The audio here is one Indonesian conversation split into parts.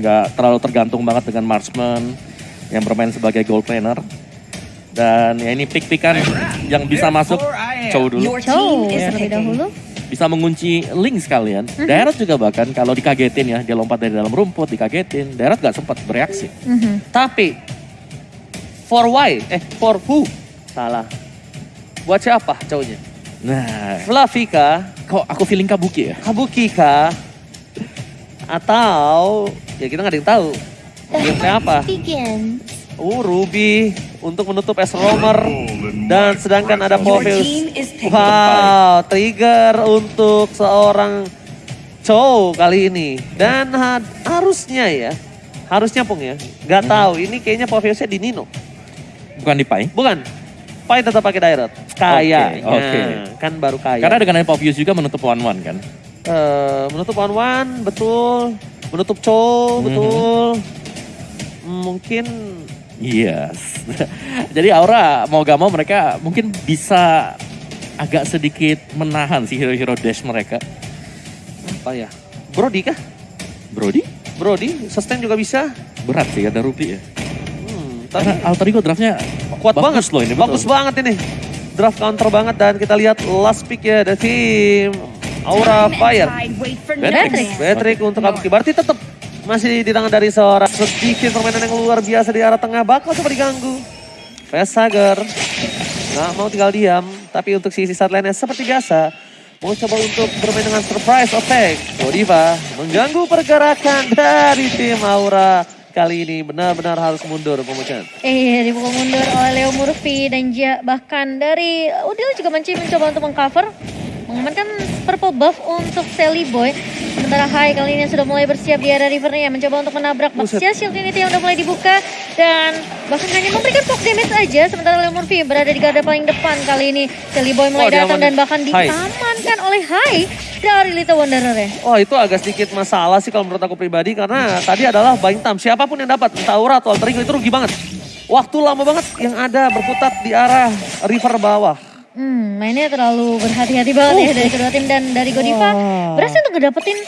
nggak terlalu tergantung banget dengan marksman yang bermain sebagai goal planner. Dan ya ini pick-pickan yang bisa masuk Chow dulu. Terlebih dahulu. Bisa mengunci link sekalian. Darat juga bahkan kalau dikagetin ya, dia lompat dari dalam rumput, dikagetin. Darat nggak sempat bereaksi. Mhm. Tapi for why? Eh for who? Salah. Buat siapa cowoknya? Nah, kah? kok aku feeling kabuki ya? Kabuki kah? Atau ya kita nggak ada yang tahu. Gamenya apa? Begin. Oh Ruby untuk menutup S Romer dan sedangkan ada picking. Wow, trigger untuk seorang Chow kali ini. Dan ha- harusnya ya, harusnya Pung ya, nggak tahu ini kayaknya Poveusnya di Nino. Bukan di Pai. Bukan, Pai tetap pakai direct. Kayaknya, oke. kan baru kaya. Karena dengan Povius juga menutup one-one kan. Eh, menutup Wan Wan, betul. Menutup Chow, Mhm. betul. Mungkin Yes. Jadi Aura mau gak mau mereka mungkin bisa agak sedikit menahan si hero-hero dash mereka. apa ya? Brody kah? Brody? Brody, sustain juga bisa. Berat sih ada Ruby ya. Hmm, Karena Alter Ego draftnya kuat bagus banget loh ini. Bagus betul. banget ini. Draft counter banget dan kita lihat last pick ya dari tim Aura Fire. Man. Patrick untuk Kabuki. Berarti tetap masih di tangan dari seorang sedikit permainan yang luar biasa di arah tengah. Bakal coba diganggu. Vesager. Nggak mau tinggal diam. Tapi untuk sisi saat lainnya seperti biasa. Mau coba untuk bermain dengan surprise attack. Godiva mengganggu pergerakan dari tim Aura. Kali ini benar-benar harus mundur pemucan. Eh, dipukul mundur oleh Leo Murphy dan bahkan dari Udil juga mencoba untuk mengcover mengamankan purple buff untuk Sally Boy. Sementara Hai kali ini sudah mulai bersiap di area rivernya mencoba untuk menabrak. Baxia Shield Unity yang udah mulai dibuka dan bahkan hanya memberikan poke damage aja sementara Leo Murphy berada di garda paling depan kali ini. Sally Boy mulai Oh, datang dan bahkan Hai. diamankan oleh Hai dari Little Wanderer ya. Oh itu agak sedikit masalah sih kalau menurut aku pribadi karena tadi adalah buying time. Siapa pun yang dapat entah Aura atau Alter Ego itu rugi banget. Waktu lama banget yang ada berputar di arah river bawah. Hmm, mainnya terlalu berhati-hati banget ya dari kedua tim dan dari Godiva. Wah. Berhasil untuk ngedapetin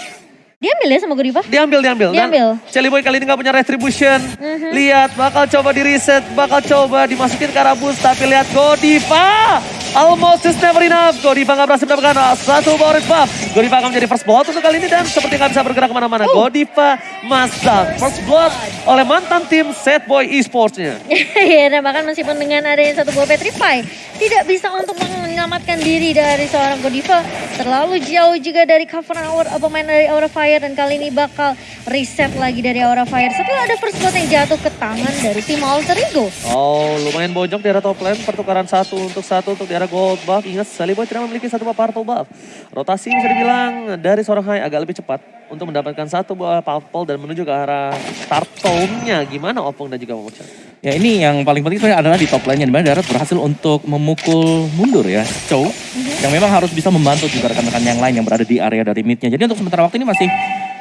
diambil ya sama Godiva. Diambil, diambil. Diambil. Dan Jelly Boy kali ini gak punya retribution. Mhm. Lihat, bakal coba di reset, bakal coba dimasukin ke arah. Tapi lihat Godiva. Almost is never enough. Godiva gak berhasil mendapatkan satu power buff. Godiva akan menjadi first blood untuk kali ini dan seperti gak bisa bergerak ke mana-mana. Godiva must down. First blood oleh mantan tim Set Boy Esports-nya. Iya, dan bahkan meskipun dengan adanya satu buah Petrify, tidak bisa untuk menyelamatkan diri dari seorang Godiva. Terlalu jauh juga dari cover Aura, pemain dari Aura Fire dan kali ini bakal reset lagi dari Aura Fire. Setelah ada first blood yang jatuh ke tangan dari tim Alter Ego. Oh, lumayan bojok di arah top lane. Pertukaran satu untuk satu untuk di arah gold buff. Ingat, Sally Boy tidak memiliki satu buah purple buff. Rotasi bisa dibilang dari seorang high agak lebih cepat untuk mendapatkan satu buah purple dan menuju ke arah Tartone-nya. Gimana Opung dan juga Momocan? Ya ini yang paling penting sebenarnya adalah di top lane-nya. Di mana Darat berhasil untuk memukul mundur ya Chow. Yang memang harus bisa membantu juga rekan-rekan yang lain yang berada di area dari mid-nya. Jadi untuk sementara waktu ini masih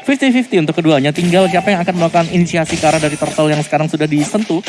50-50 untuk keduanya. Tinggal siapa yang akan melakukan inisiasi ke arah dari turtle yang sekarang sudah disentuh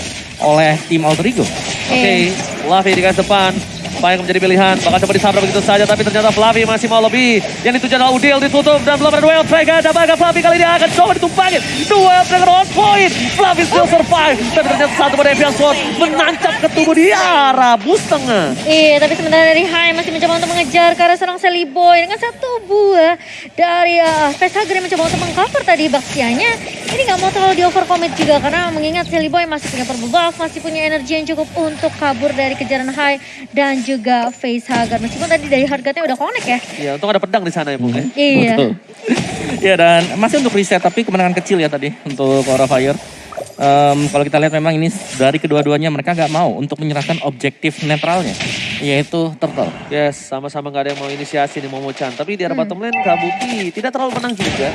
oleh tim Alter Ego. Oke, Fluffy di garis depan. Apa yang menjadi pilihan? Bakal coba disabra begitu saja, tapi ternyata Fluffy masih mau lebih. Yang dituju adalah Udil ditutup dan belum ada duel Vega. Dan bahkan Fluffy kali ini akan coba ditumpangin. Duel Dragon on point. Fluffy still survive. Tapi ternyata satu pada Evian Sword menancap ke tubuh di arah bus tengah. Iya, tapi sementara dari Hai masih mencoba untuk mengejar seorang Sally Boy dengan satu buah dari uh, Facehugger yang mencoba untuk mengcover tadi Baxianya. Ini nggak mau terlalu di overcommit juga karena mengingat Sally Boy masih punya purple buff, masih punya energi yang cukup untuk kabur dari kejaran Hai dan juga Facehugger. Meskipun tadi dari harganya udah connect ya. Iya, untung ada pedang di sana ya, Bung. ya. Iya. Betul. ya dan masih untuk reset tapi kemenangan kecil ya tadi untuk Aura Fire. Em, kalau kita lihat memang ini dari kedua-duanya mereka nggak mau untuk menyerahkan objektif netralnya yaitu turtle. Yes, sama-sama nggak ada yang mau inisiasi nih Momo-chan. Tapi di arah bottom lane Kabuki tidak terlalu menang juga.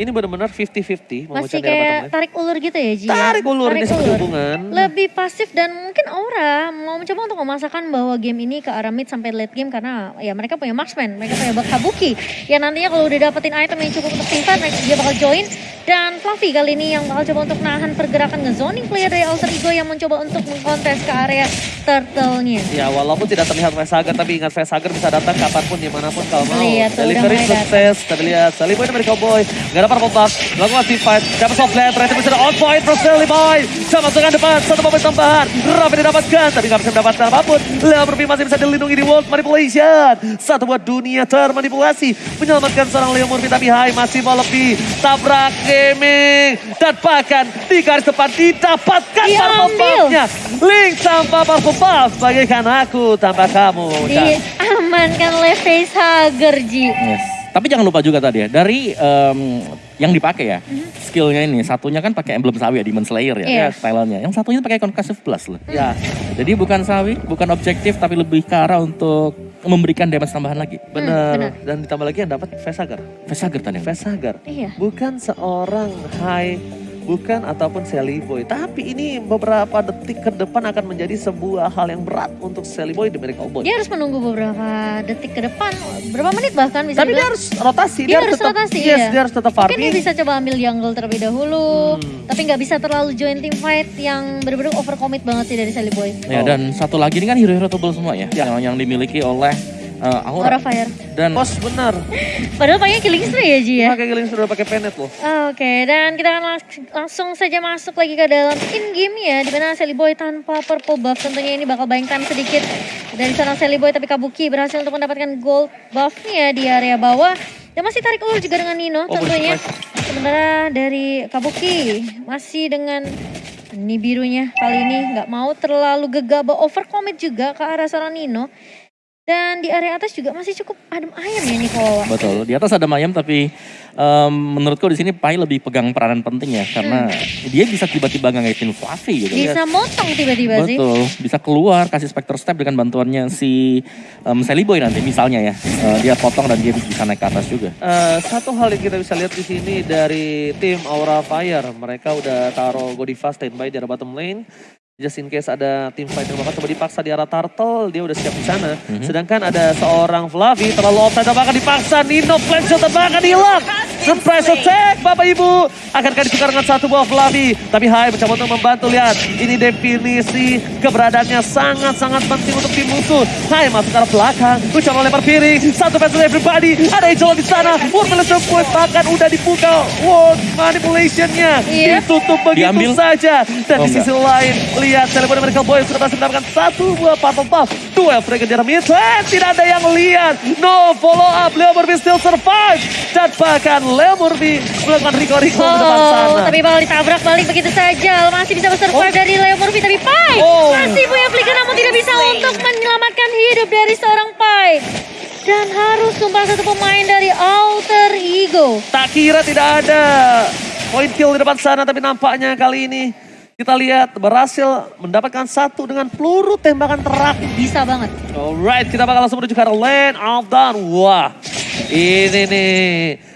Ini benar-benar 50-50 Momo-chan Masih kayak tarik ulur gitu ya Ji? ya? Tarik ulur ini Tarik seperti ulur. hubungan. Lebih pasif dan mungkin Aura mau mencoba untuk memasakkan bahwa game ini ke arah mid sampai late game karena ya mereka punya marksman, mereka punya Kabuki. Ya nantinya kalau udah dapetin item yang cukup untuk simpan, dia bakal join. Dan Fluffy kali ini yang bakal coba untuk nahan pergerakan ngezoning player dari Alter Ego yang mencoba untuk mengkontes ke area turtle-nya. Ya walaupun tidak terlihat Vesager tapi ingat Vesager bisa datang kapan pun di mana pun kalau mau. Lihat tuh, Delivery sukses. Kita lihat Sally Boy dari Cowboy. Gak dapat purple buff. Lakukan team fight. Dapat soft land. Ready bisa on point from Sally Boy. Sama dengan depan. Satu momen tambahan. Rafi didapatkan. Tapi nggak bisa mendapatkan apa pun. Leo Murphy masih bisa dilindungi di World Manipulation. Satu buat dunia termanipulasi. Menyelamatkan seorang Leo Murphy. Tapi Hai masih mau lebih. Tabrak gaming. Dan bahkan di garis depan didapatkan purple buff-nya. Link tanpa purple buff. Bagaikan aku tanpa kamu. Diamankan oleh Facehugger, Ji. Yes. Tapi jangan lupa juga tadi ya, dari em, yang dipakai ya, skillnya ini, satunya kan pakai emblem sawi ya, Demon Slayer ya, Iya. stylenya. Yang satunya pakai Concussive Plus loh. ya Jadi bukan sawi, bukan objektif, tapi lebih ke arah untuk memberikan damage tambahan lagi. benar. benar. Dan ditambah lagi yang dapat Vesagar. Facehugger tadi. Vesagar. Iya. bukan seorang high, bukan ataupun Sally Boy. Tapi ini beberapa detik ke depan akan menjadi sebuah hal yang berat untuk Sally Boy di Miracle Boy. Dia harus menunggu beberapa detik ke depan, berapa menit bahkan bisa Tapi dia harus rotasi, Dia harus tetap, rotasi, yes, iya. dia harus tetap Mungkin dia farming. bisa coba ambil jungle terlebih dahulu, Hmm. tapi nggak bisa terlalu join team fight yang benar-benar overcommit banget sih dari Sally Boy. Ya, dan satu lagi ini kan hero-hero tebal semua ya, Ya. yang, yang dimiliki oleh uh, Aura Aura. Fire. Dan Bos benar, Padahal pakai killing spree ya Ji ya. pakai Giling sudah pakai penet loh. Oke, dan kita akan lang- langsung saja masuk lagi ke dalam in-game ya, di mana Sally Boy tanpa purple buff. Tentunya ini bakal buying time sedikit dari seorang Sally Boy, tapi Kabuki berhasil untuk mendapatkan gold buff-nya di area bawah. Dan masih tarik ulur juga dengan Nino Oh, tentunya. Sementara dari Kabuki masih dengan ini birunya kali ini nggak mau terlalu gegabah overcommit juga ke arah seorang Nino. Dan di area atas juga masih cukup adem ayam ya Nikola. betul, di atas ada Mayam tapi em, menurutku di sini Pai lebih pegang peranan penting ya, karena dia bisa tiba-tiba ngangetin Fluffy gitu. Bisa motong tiba-tiba sih. Betul, bisa keluar kasih Spectre Step dengan bantuannya si um, Sally Boy nanti misalnya ya. Eh, dia potong dan dia bisa naik ke atas juga. Eh, satu hal yang kita bisa lihat di sini dari tim Aura Fire, mereka udah taruh Godiva standby di arah bottom lane. Just in case ada tim fight yang bakal coba dipaksa di arah Turtle, dia udah siap di sana. Sedangkan ada seorang Flavi terlalu offside bahkan dipaksa. Nino flash shot bahkan hilang. Surprise attack Bapak Ibu. Akankah ditukar dengan satu buah Flavi. Tapi Hai mencoba untuk membantu lihat. Ini definisi keberadaannya sangat-sangat penting untuk tim musuh. Hai masuk ke arah belakang. Mencoba lempar piring. Satu versus everybody. Ada Angel di sana. Manipulation Point bahkan udah dibuka. World Manipulation-nya. Iya. Ditutup begitu Diambil. saja. Dan Oh, di sisi lain, lihat Celebon Miracle Boy sudah berhasil mendapatkan satu buah purple buff. Duel Dragon di arah mid lane. Tidak ada yang lihat. No follow up. Leo Murphy still survive. Dan bahkan Leo Murphy melakukan Rico-Rico di depan sana. Oh, tapi bakal ditabrak balik begitu saja. Masih bisa bersurvive Oh. dari Leo Murphy, tapi Pai Oh. masih punya flicker namun tidak bisa untuk menyelamatkan hidup dari seorang Pai. Dan harus tumpah satu pemain dari Alter Ego. Tak kira tidak ada point kill di depan sana. Tapi nampaknya kali ini kita lihat berhasil mendapatkan satu dengan peluru tembakan terakhir. Bisa banget. Alright, kita bakal langsung menuju ke arah lane of down. Wah, ini nih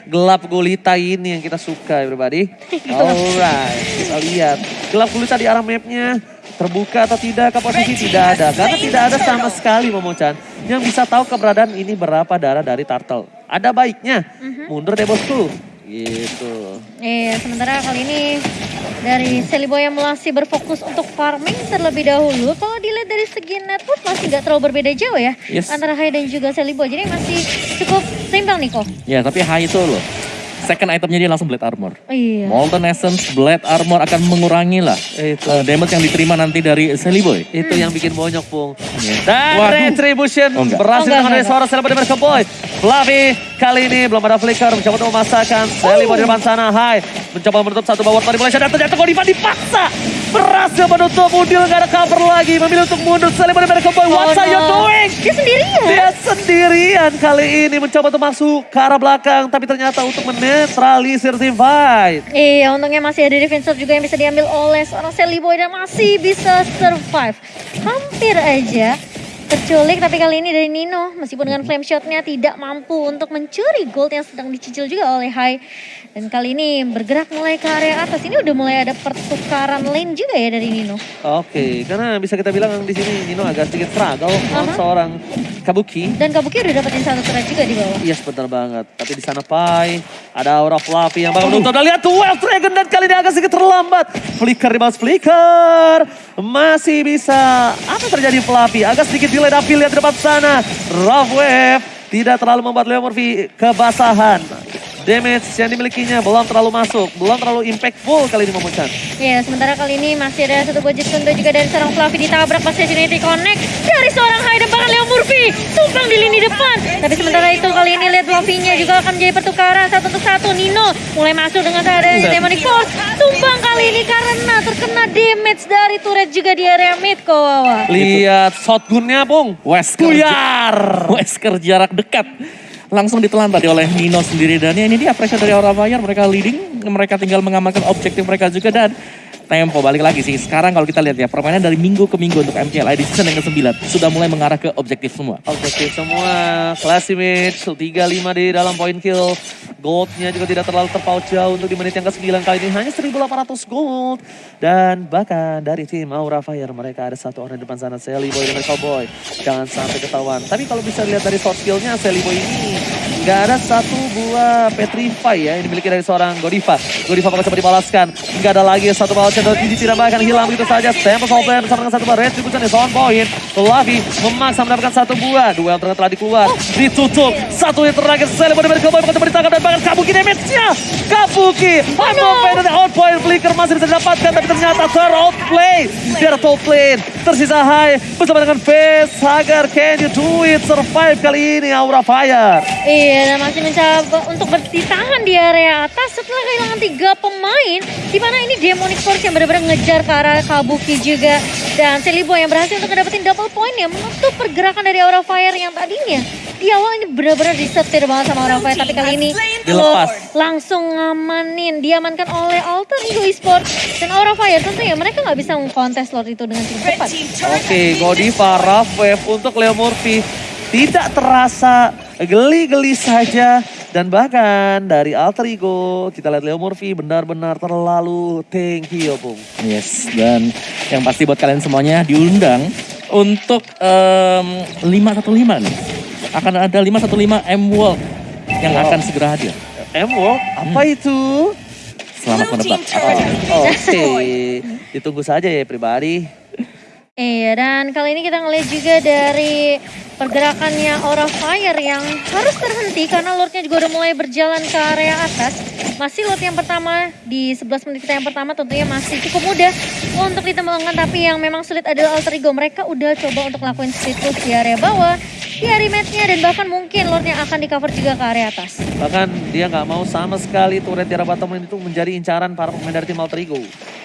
gelap gulita ini yang kita suka everybody. Alright, kita lihat. Gelap gulita di arah mapnya terbuka atau tidak ke posisi tidak ada. Karena tidak ada sama sekali Momochan yang bisa tahu keberadaan ini berapa darah dari turtle. Ada baiknya, mundur deh bosku. Gitu. Iya, sementara kali ini dari Seliboy yang masih berfokus untuk farming terlebih dahulu. Kalau dilihat dari segi network masih nggak terlalu berbeda jauh ya. Yes. Antara Hai dan juga Seliboy. Jadi masih cukup seimbang nih kok. Ya, tapi high itu loh. Second itemnya dia langsung Blade Armor. Iya. Molten Essence, Blade Armor akan mengurangi lah Itu. eh, damage yang diterima nanti dari Sally Boy. Itu yang bikin bonyok, Pung. Iya. Dan Waduh. Retribution Oh, enggak. berhasil Oh, dengan seorang di Merkel Boy. Flavi kali ini belum ada flicker, mencoba untuk memasakkan. Sally di depan sana, hai. Mencoba menutup satu bawah manipulation dan ternyata Godiva dipaksa. Berhasil menutup, Udil nggak ada cover lagi. Memilih untuk mundur, Sally di Merkel Boy. Oh, What are you no. doing? Dia sendirian. Dia sendirian kali ini mencoba untuk masuk ke arah belakang. Tapi ternyata untuk menetralisir tim fight. Iya, untungnya masih ada defense shot juga yang bisa diambil oleh seorang Sally Boy dan masih bisa survive. Hampir aja terculik, tapi kali ini dari Nino, meskipun dengan flame shotnya tidak mampu untuk mencuri gold yang sedang dicicil juga oleh Hai. Dan kali ini bergerak mulai ke area atas. Ini udah mulai ada pertukaran lane juga ya dari Nino. Oke, karena bisa kita bilang di sini Nino agak sedikit struggle melawan Aha. seorang Kabuki. Dan Kabuki udah dapetin satu thread juga di bawah. Iya yes, benar banget. Tapi di sana Pai, ada Aura Fluffy yang bakal menutup. Dan lihat tuh Wild Dragon dan kali ini agak sedikit terlambat. Flicker di Flicker. Masih bisa. Apa terjadi Fluffy? Agak sedikit delay tapi lihat di depan sana. Rough Wave tidak terlalu membuat Leo Murphy kebasahan. Damage yang dimilikinya belum terlalu masuk, belum terlalu impactful kali ini Momochan. Ya, sementara kali ini masih ada satu buah Jutsundo juga dari seorang Fluffy ditabrak pas Unity Connect dari seorang Hayden bahkan Leo Murphy tumpang di lini depan. Tapi sementara itu kali ini lihat Fluffy-nya juga akan menjadi pertukaran satu untuk satu. Nino mulai masuk dengan seadanya Demonic Force. Tumbang kali ini karena terkena damage dari turret juga di area mid kok Wawa. Lihat shotgunnya Bung. Wesker, Buyar. Wesker jarak dekat. Langsung ditelan tadi oleh Nino sendiri. Dan ya ini dia pressure dari Aura Fire. Mereka leading. Mereka tinggal mengamankan objektif mereka juga. Dan tempo balik lagi sih. Sekarang kalau kita lihat ya permainan dari minggu ke minggu untuk MTLI di season yang ke-9 sudah mulai mengarah ke objektif semua. Objektif semua, class image, 3-5 di dalam point kill. Goldnya juga tidak terlalu terpaut jauh untuk di menit yang ke-9 kali ini. Hanya 1800 gold. Dan bahkan dari tim Aura Fire mereka ada satu orang di depan sana. Sally Boy dan Cowboy. Jangan sampai ketahuan. Tapi kalau bisa lihat dari short skillnya Sally Boy ini nggak ada satu buah Petrify ya yang dimiliki dari seorang Godiva. Godiva bakal coba dibalaskan. Nggak ada lagi satu buah Shadow Gigi tidak bahkan hilang begitu saja. Tempo Soul Plan bersama dengan satu buah Retribution is on point. Fluffy memaksa mendapatkan satu buah. Duel tengah telah dikeluar. Ditutup. Satu yang terakhir. Sally Boy dari Cowboy bakal coba ditangkap dan bahkan Kabuki damage-nya. Kabuki. Unblock dari outpoint flicker masih bisa didapatkan tapi ternyata third outplay. Di ada top lane. Tersisa high bersama dengan Face. Hagar can you do it? Survive kali ini Aura Fire. Iya, dan masih mencoba untuk bertahan di area atas setelah kehilangan tiga pemain. Di mana ini Demonic Force yang benar-benar ngejar ke arah Kabuki juga. Dan Celibo yang berhasil untuk dapetin double point yang menutup pergerakan dari Aura Fire yang tadinya. Di awal ini benar-benar disetir banget sama Aura Fire. Tapi kali ini Dilepas. Langsung ngamanin. Diamankan oleh Alter Ego Esports. Dan Aura Fire tentunya mereka nggak bisa mengkontes Lord itu dengan cukup cepat. Oke, Godiva, Rough Wave untuk Leo Murphy. Tidak terasa geli-geli saja. Dan bahkan dari Alter Ego, kita lihat Leo Murphy benar-benar terlalu thank you, Bung. Yes, dan yang pasti buat kalian semuanya diundang untuk em, 515 nih. Akan ada 515 M World yang akan segera hadir. M-World, apa itu? Selamat menebak. Oh, Oke, ditunggu saja ya pribadi. Iya, dan kali ini kita ngeliat juga dari pergerakannya Aura Fire yang harus terhenti karena Lordnya juga udah mulai berjalan ke area atas. Masih Lord yang pertama di 11 menit kita yang pertama tentunya masih cukup mudah untuk ditembangkan tapi yang memang sulit adalah Alter Ego. Mereka udah coba untuk lakuin push di area bawah, di area match-nya dan bahkan mungkin Lordnya akan di cover juga ke area atas. Bahkan dia nggak mau sama sekali turret di arah bottom itu menjadi incaran para pemain dari tim Alter Ego.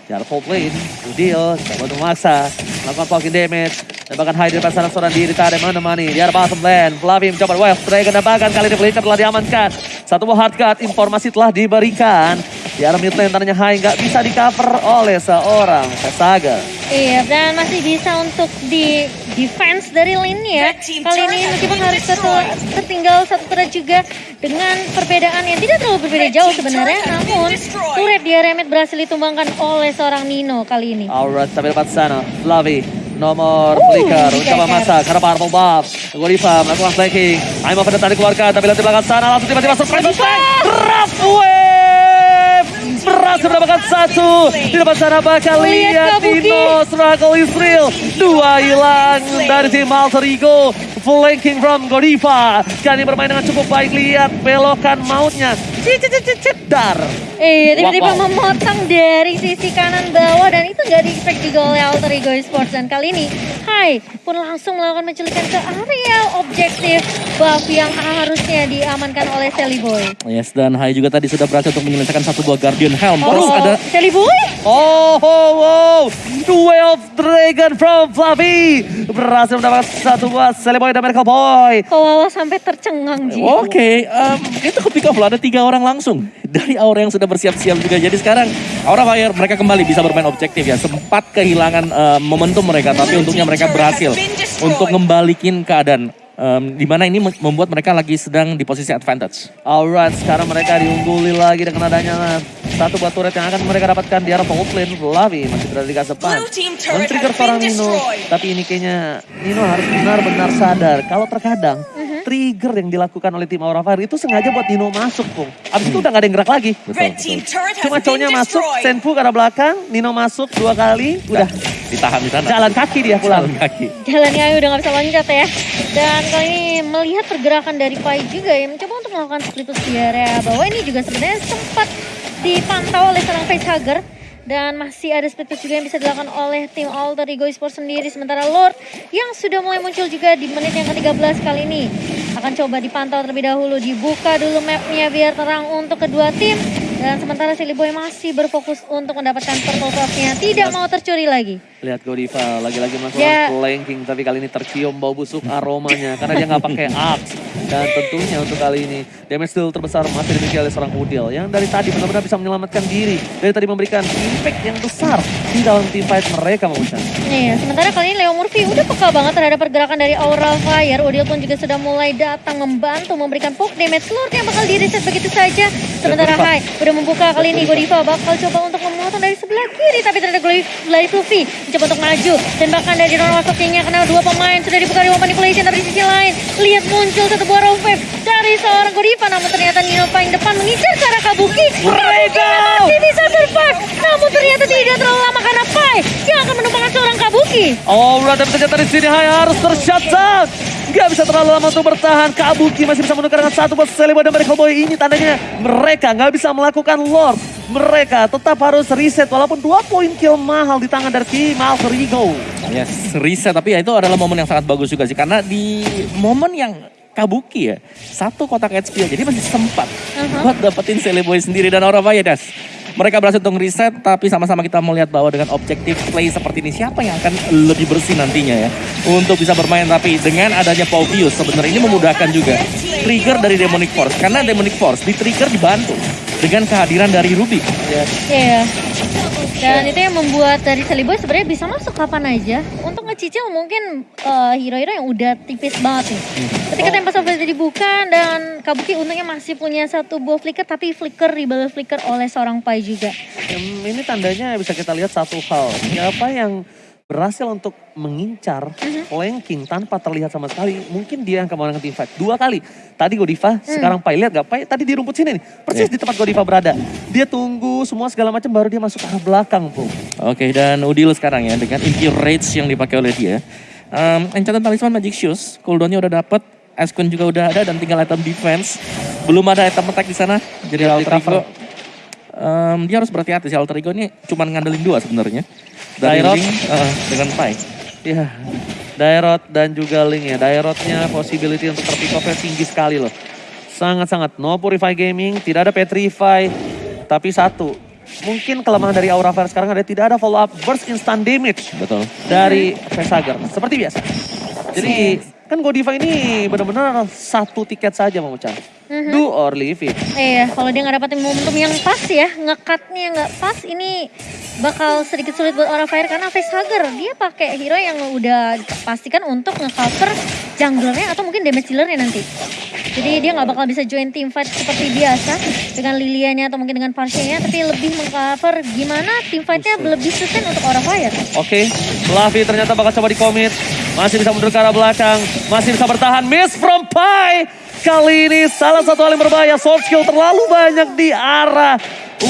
Arah top lane, Udil coba untuk memaksa, melakukan blocking damage. Dan bahkan high di depan sana seorang diri tak ada menemani. Di arah bottom lane, Flavim mencoba Wave Dragon dan bahkan kali ini Flicker telah diamankan. Satu buah hard cut, informasi telah diberikan. Di arah mid lane tandanya high nggak bisa di cover oleh seorang Vesaga. Iya, dan masih bisa untuk di defense dari lane ya. Kali ini meskipun harus tertinggal satu turret juga dengan perbedaan yang tidak terlalu berbeda jauh sebenarnya. Namun, turret di area mid berhasil ditumbangkan oleh seorang Nino kali ini. Alright, sampai depan sana. Flavi, nomor Uh, flicker. flicker. Coba masak, karena purple buff. Gorifa melakukan flanking. I'm over tadi dikeluarkan, tapi lihat di belakang sana. Langsung tiba-tiba surprise attack. Rough Berhasil mendapatkan satu. Di depan sana bakal Lihat. Dino. Struggle is real. Dua hilang dari tim Alter Ego. Flanking from Gorifa. Kali ini bermain dengan cukup baik. Lihat belokan mautnya. Cicit, cicit, cicit, dar. Eh, tiba-tiba Wow, wow. memotong dari sisi kanan bawah dan itu nggak di-expect juga oleh Alter Ego Esports dan kali ini Hai pun langsung melakukan penculikan ke area objektif buff yang harusnya diamankan oleh Sally Boy. Yes, dan Hai juga tadi sudah berhasil untuk menyelesaikan satu buah Guardian Helm. Terus Oh, ada Sally Boy? Oh, oh, oh. Duel of Dragon from Fluffy. Berhasil mendapatkan satu buah Seliboy dan Merkel Boy. Kok Wawa sampai tercengang Ji? Oke, em, itu ke pick off loh. Ada tiga orang langsung dari Aura yang sudah bersiap-siap juga. Jadi sekarang Aura Fire mereka kembali bisa bermain objektif ya. Sempat kehilangan em, momentum mereka, tapi untungnya mereka berhasil untuk ngembalikin keadaan. Em, di mana ini mem- membuat mereka lagi sedang di posisi advantage. Alright, sekarang mereka diungguli lagi dengan adanya satu buah turret yang akan mereka dapatkan di arah lane. Fluffy masih berada di team turret Men-trigger seorang Nino. Tapi ini kayaknya Nino harus benar-benar sadar. Kalau terkadang trigger yang dilakukan oleh tim Aura Fire itu sengaja buat Nino masuk, Pung. Abis itu udah gak ada yang gerak lagi. Betul, betul. Cuma cowoknya masuk. Senfu ke arah belakang, Nino masuk dua kali, udah ditahan di sana. Jalan kaki dia pulang. Jalan kaki. Jalannya udah nggak bisa loncat ya. Dan kali ini melihat pergerakan dari Pai juga ya mencoba untuk melakukan split push di area bawah ini juga sebenarnya sempat dipantau oleh seorang facehugger dan masih ada split push juga yang bisa dilakukan oleh tim Alter Ego Esports sendiri. Sementara Lord yang sudah mulai muncul juga di menit yang ke-13 kali ini. Akan coba dipantau terlebih dahulu dibuka dulu mapnya biar terang untuk kedua tim dan sementara Silly Boy masih berfokus untuk mendapatkan purple cross-nya tidak mau tercuri lagi Lihat Godiva lagi-lagi melakukan Ya. flanking tapi kali ini tercium bau busuk aromanya karena dia nggak pakai axe dan tentunya untuk kali ini damage deal terbesar masih dimiliki oleh seorang Udil yang dari tadi benar-benar bisa menyelamatkan diri dari tadi memberikan impact yang besar di dalam team fight mereka Mamucan. Iya, sementara kali ini Leo Murphy udah peka banget terhadap pergerakan dari Aura Fire. Udil pun juga sudah mulai datang membantu memberikan poke damage Lord yang bakal di reset begitu saja. Sementara. Hai udah membuka kali ini Godiva bakal coba untuk memotong dari sebelah kiri tapi ternyata Glari Fluffy mencoba untuk maju. Dan bahkan dari ruang masuknya kena dua pemain sudah dibuka di manipulation tapi di sisi lain lihat muncul satu buah row dari seorang Godiva namun ternyata Nino paling depan mengincar arah Kabuki. Mereka! Masih bisa survive namun ternyata tidak terlalu lama karena Pai yang akan menumpangkan seorang Kabuki. Aura dan ternyata di sini Hai harus tershutdown. Gak bisa terlalu lama untuk bertahan. Kabuki masih bisa menukar dengan satu buat Celebo dan Mereka Boy ini tandanya mereka nggak bisa melakukan Lord. Mereka tetap harus reset walaupun dua poin kill mahal di tangan dari tim Alter Ego. Yes, reset tapi ya itu adalah momen yang sangat bagus juga sih karena di momen yang kabuki ya satu kotak HP jadi masih sempat Uh-huh. buat dapetin Celeboy sendiri dan Aura Vayedas. Mereka berhasil untuk reset tapi sama-sama kita melihat bahwa dengan objektif play seperti ini siapa yang akan lebih bersih nantinya ya untuk bisa bermain tapi dengan adanya Paupius sebenarnya ini memudahkan juga trigger dari Demonic Force karena Demonic Force di trigger dibantu dengan kehadiran dari Rubik. Iya. Dan itu yang membuat dari Seliboy sebenarnya bisa masuk kapan aja untuk ngecicil mungkin eh, hero-hero yang udah tipis banget nih. Ketika tempat surface dibuka dan Kabuki untungnya masih punya satu buah flicker tapi flicker dibalas flicker oleh seorang Pai juga. Hmm, ini tandanya bisa kita lihat satu hal. Siapa yang berhasil untuk mengincar flanking tanpa terlihat sama sekali. Mungkin dia yang kemenangan tim fight. Dua kali. Tadi Godiva, sekarang Pai. Lihat gak Pai? Tadi di rumput sini nih. Persis Iya. di tempat Godiva berada. Dia tunggu semua segala macam baru dia masuk ke arah belakang, Bung. Oke, dan Udil sekarang ya dengan Impure Rage yang dipakai oleh dia. Um, Enchanted Talisman Magic Shoes, cooldownnya udah dapet, Ascun juga udah ada dan tinggal item defense. Belum ada item attack di sana. Jadi Alter. Ego, um, dia harus berhati-hati sih Alter Ego ini cuma ngandelin dua sebenarnya. Dari Dairot. Uh, dengan Pai. Ya, Dairot dan juga Link ya. Dairotnya possibility untuk terpick off tinggi sekali loh. Sangat-sangat. No Purify Gaming, tidak ada Petrify. Tapi satu, mungkin kelemahan dari Aura Fire sekarang ada tidak ada follow up burst instant damage Betul. dari Vesager. Seperti biasa. Jadi kan Godiva ini benar-benar satu tiket saja mau Chan. Do or leave it. Iya, kalau dia nggak dapetin momentum yang pas ya, ngekatnya nggak pas, ini bakal sedikit sulit buat Aura Fire karena facehugger dia pakai hero yang udah pastikan untuk ngecover junglernya atau mungkin damage dealernya nanti. Jadi dia nggak bakal bisa join team fight seperti biasa dengan Lilianya atau mungkin dengan Parshanya, tapi lebih mengcover gimana team fightnya lebih sustain untuk Aura Fire. Oke, Fluffy ternyata bakal coba dikomit. Masih bisa mundur ke arah belakang. Masih bisa bertahan. Miss from Pai. Kali ini salah satu hal yang berbahaya. Sword skill terlalu banyak di arah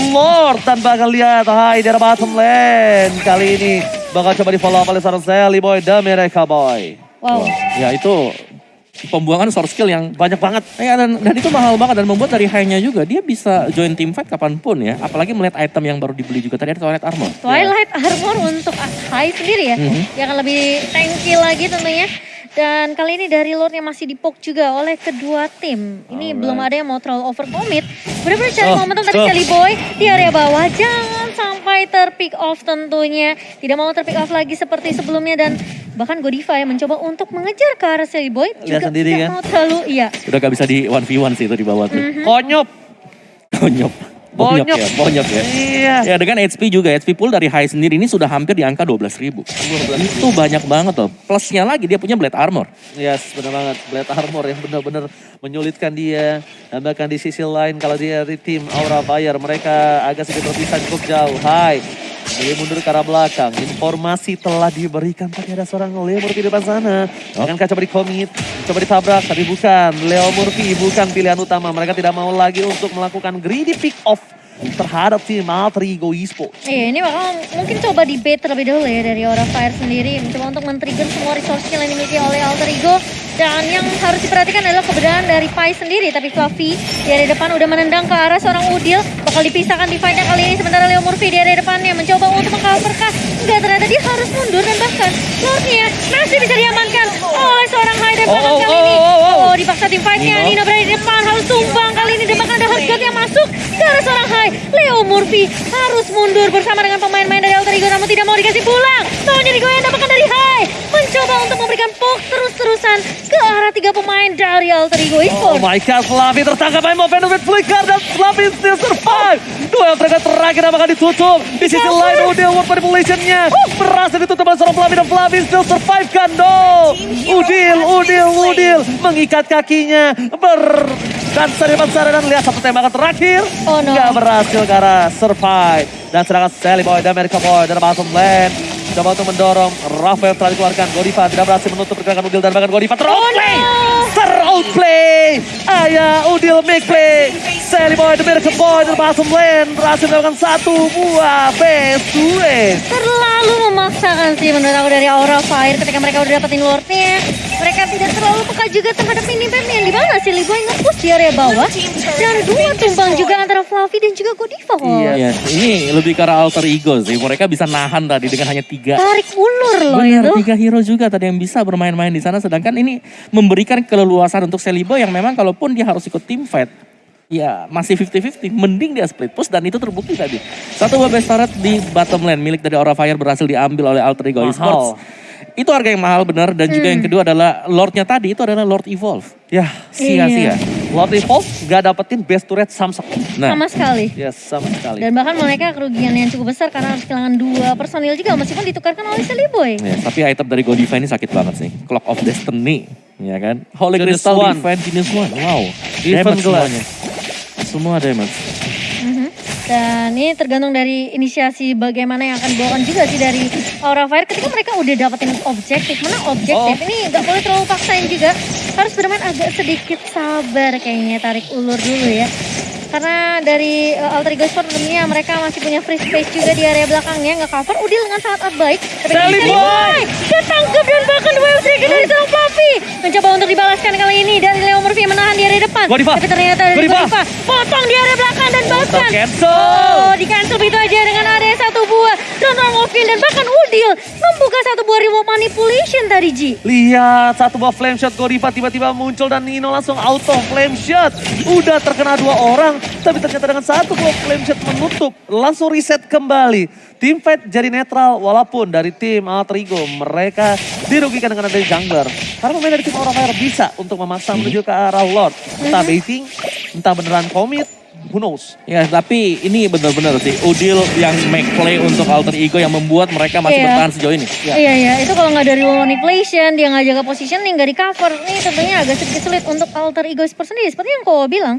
Lord. Dan bakal lihat Hai di arah bottom lane. Kali ini bakal coba di follow up oleh seorang Sally Boy dan Mereka Boy. Wow. Ya itu pembuangan source skill yang Banyak banget. Ya, dan, dan itu mahal banget dan membuat dari high-nya juga dia bisa join team fight kapan pun ya. Apalagi melihat item yang baru dibeli juga tadi ada Twilight Armor. Twilight Armor untuk Hai sendiri ya. Mhm. Dia akan lebih tanky lagi tentunya. Dan kali ini dari Lord yang masih dipok juga oleh kedua tim. Ini Alright. belum ada yang mau terlalu overcommit. Benar-benar cari Oh, momentum tadi oh. Sally Boy di area bawah. Jangan sampai terpick off tentunya. Tidak mau terpick off lagi seperti sebelumnya. Dan bahkan Godiva yang mencoba untuk mengejar ke arah Sally Boy. Lihat Juga sendiri tidak kan? mau terlalu, iya. Udah gak bisa di 1v1 sih itu di bawah tuh. Konyop. Bonyok. Bonyok Bonyok. ya, bonyok ya. Iya. Ya dengan HP juga, HP pool dari high sendiri ini sudah hampir di angka 12 ribu. Itu banyak banget loh. Plusnya lagi dia punya blade armor. Yes, benar banget. Blade Armor yang benar-benar menyulitkan dia. Dan bahkan di sisi lain kalau dia di tim Aura Fire, mereka agak sedikit berpisah cukup jauh. Hai. Dia mundur ke arah belakang. Informasi telah diberikan tapi ada seorang Leo Murphy di depan sana. Akankah coba dikomit, coba ditabrak, tapi bukan. Leo Murphy bukan pilihan utama. Mereka tidak mau lagi untuk melakukan greedy pick off terhadap tim Alter Ego Esports. Iya, ini bakal mungkin coba di bait terlebih dahulu ya dari Aura Fire sendiri. Mencoba untuk men-trigger semua resource skill yang dimiliki oleh Alter Ego. Dan yang harus diperhatikan adalah keberadaan dari Pai sendiri. Tapi Fluffy di area depan udah menendang ke arah seorang Udil. Bakal dipisahkan di fight kali ini. Sementara Leo Murphy di area depannya mencoba untuk mengcover kah. Enggak, ternyata dia harus mundur. Dan bahkan Lordnya masih bisa diamankan oleh seorang High Oh, oh, kali oh, ini. oh, oh. Oh, dipaksa tim fightnya. Nino. Nino berada di depan harus tumbang kali ini. Dan bahkan ada Hardguard yang masuk ke arah seorang High. Leo Murphy harus mundur bersama dengan pemain-pemain dari Alter Ego namun tidak mau dikasih pulang. Maunya digoyang dan bahkan dari High. Mencoba untuk memberikan poke terus-terusan ke arah tiga pemain dari Alter Ego Oh Esports. my god, Fluffy tertangkap by Movendo with flicker dan Fluffy still survive. Duel terakhir yang bakal ditutup. Di sisi lain Udil World Manipulation-nya berhasil ditutup oleh seorang Fluffy dan Fluffy still survive kan. No. Udil, Udil, Udil mengikat kakinya. Ber... Di depan sana dan lihat satu tembakan terakhir. Oh, no. Nggak berhasil karena survive. Dan sedangkan Sally Boy dan America Boy dari bottom lane. Coba untuk mendorong. Rafael telah dikeluarkan. Godiva tidak berhasil menutup pergerakan Udil dan bahkan Godiva teroutplay. Teroutplay. Ayah Udil make play. Sally Boy, The Miracle Boy dari bottom lane. Berhasil mendapatkan satu buah best duet. Terlalu memaksakan sih menurut aku dari Aura Fire ketika mereka udah dapetin Lordnya. Mereka tidak terlalu peka juga terhadap minimap yang di mana sih Liboy nge-push di area bawah. Dan ada dua tumbang juga antara Fluffy dan juga Godiva. Iya. Iya, ini lebih arah alter ego sih. Mereka bisa nahan tadi dengan hanya tiga. Tarik ulur loh Benar, itu. tiga hero juga tadi yang bisa bermain-main di sana. Sedangkan ini memberikan keleluasan untuk Selibo yang memang kalaupun dia harus ikut team fight, ya masih 50-50. Mending dia split push dan itu terbukti tadi. Satu buah best turret di bottom lane milik dari Aura Fire berhasil diambil oleh Alter Ego. Esports. Itu harga yang mahal benar dan juga yang kedua adalah Lordnya tadi itu adalah Lord Evolve. Ya, Sia-sia. Lord Evolve gak dapetin best turret Samsung. Nah, Sama sekali. Ya, sama sekali. Dan bahkan mereka kerugian yang cukup besar karena harus kehilangan dua personil juga meskipun ditukarkan oleh Seliboy. Ya, tapi item dari Godiva ini sakit banget sih. Clock of Destiny, ya kan? Holy Crystal One. Defense Genius One. Wow. Even Glass. semuanya. Semua damage. Dan ini tergantung dari inisiasi bagaimana yang akan dibawakan juga sih dari Aura Fire ketika mereka udah dapetin objektif. Mana objektif? Oh. Ini nggak boleh terlalu paksain juga. Harus bermain agak sedikit sabar kayaknya tarik ulur dulu ya. Karena dari uh, Alter Ego Sport tentunya mereka masih punya free space juga di area belakangnya. Nggak cover Udil dengan sangat baik. Tapi Sally Boy! Ketangkep dan bahkan wave trigger dari seorang Fluffy. Mencoba untuk dibalaskan kali ini dari Leo Murphy menahan di area depan. Godiva! Tapi ternyata dari Godiva! Godiva potong di area belakang dan bahkan cancel. Oh, di cancel begitu aja dengan ada satu buah Drone Mobil dan bahkan Udil membuka satu buah remote manipulation tadi Ji. Lihat satu buah flame shot Godiva tiba-tiba muncul dan Nino langsung auto flame shot. Udah terkena dua orang, tapi ternyata dengan satu buah flame shot menutup, langsung reset kembali. Tim fight jadi netral walaupun dari tim Alter Ego mereka dirugikan dengan adanya jungler. Karena pemain dari tim Aura Fire bisa untuk memaksa menuju ke arah Lord. Entah baiting, entah beneran commit, who knows. Ya, tapi ini benar-benar sih Udil yang make play untuk Alter Ego yang membuat mereka masih Iya. bertahan sejauh ini. Ya. Iya iya, itu kalau nggak dari manipulation, dia nggak jaga positioning, nggak di cover, ini tentunya agak sedikit sulit untuk alter ego sendiri. Seperti yang kau bilang,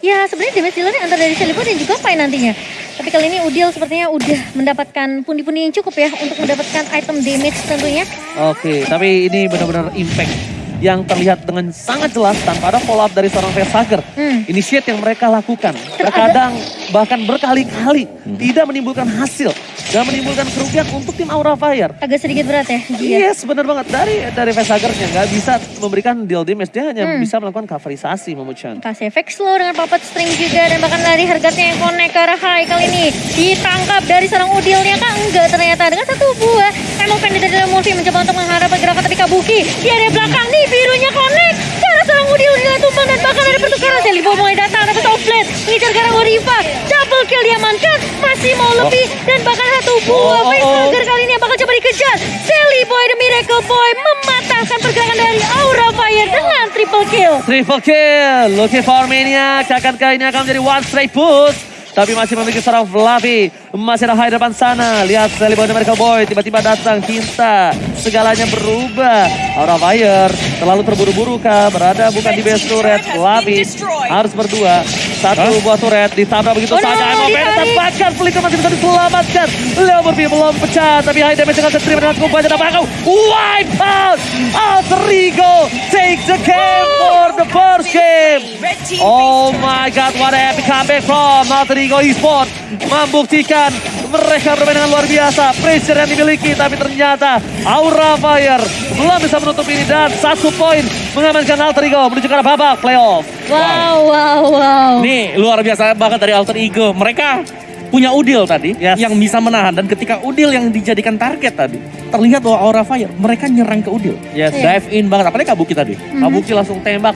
ya sebenarnya damage dealernya antara dari Celibo dan juga Pai nantinya. Tapi kali ini Udil sepertinya udah mendapatkan pundi-pundi yang cukup ya untuk mendapatkan item damage tentunya. Oke, tapi ini benar-benar impact yang terlihat dengan sangat jelas tanpa ada follow up dari seorang Vesager. Hmm. Initiate yang mereka lakukan, terkadang bahkan berkali-kali tidak menimbulkan hasil dan menimbulkan kerugian untuk tim Aura Fire. Agak sedikit berat ya, Ji, ya. Yes, benar banget. Dari dari Vesagernya nggak bisa memberikan deal damage, dia hanya Hmm. bisa melakukan coverisasi Momo-chan. Kasih efek slow dengan puppet string juga dan bahkan lari hargatnya yang connect ke arah high kali ini ditangkap dari seorang udilnya kah enggak ternyata dengan satu buah emang pendek dari Murphy mencoba untuk mengharap pergerakan tapi Kabuki di area belakang nih birunya ke arah seorang udil di tumbang dan bahkan ada pertukaran. Selibo mulai datang dapat offblade mengejar ke arah Godiva double kill diamankan masih mau lebih dan bahkan satu buah Oh, oh, oh. Facehager kali ini yang bakal coba dikejar. Sally Boy the Miracle Boy mematahkan pergerakan dari Aura Fire dengan triple kill. Triple kill, looking for Maniac. Akankah ini akan menjadi one straight push? Tapi masih memiliki seorang Fluffy. Masih ada high depan sana. Lihat Sally Boy dan Miracle Boy tiba-tiba datang. Cinta. Segalanya berubah. Aura Fire terlalu terburu-buru kah? Berada bukan di base turret. Fluffy harus berdua. Satu buah turret ditabrak begitu Oh no, saja. Ditarik. bahkan Flicker masih bisa diselamatkan. Leo Murphy belum pecah. Tapi high damage dengan terima dengan cukup banyak. Apakah wipe out? Alter Ego take the game for first game. Oh my god, what a epic comeback from Malterigo Esport. Membuktikan mereka bermain dengan luar biasa. Pressure yang dimiliki, tapi ternyata Aura Fire belum bisa menutup ini. Dan satu poin mengamankan Alterigo menuju ke arah babak playoff. Wow, wow, wow. Nih luar biasa banget dari Alter Ego. Mereka punya Udil tadi Yes. yang bisa menahan dan ketika Udil yang dijadikan target tadi terlihat bahwa Aura Fire mereka nyerang ke Udil. Yes. Iya. Dive in banget apalagi Kabuki tadi. Kabuki langsung tembak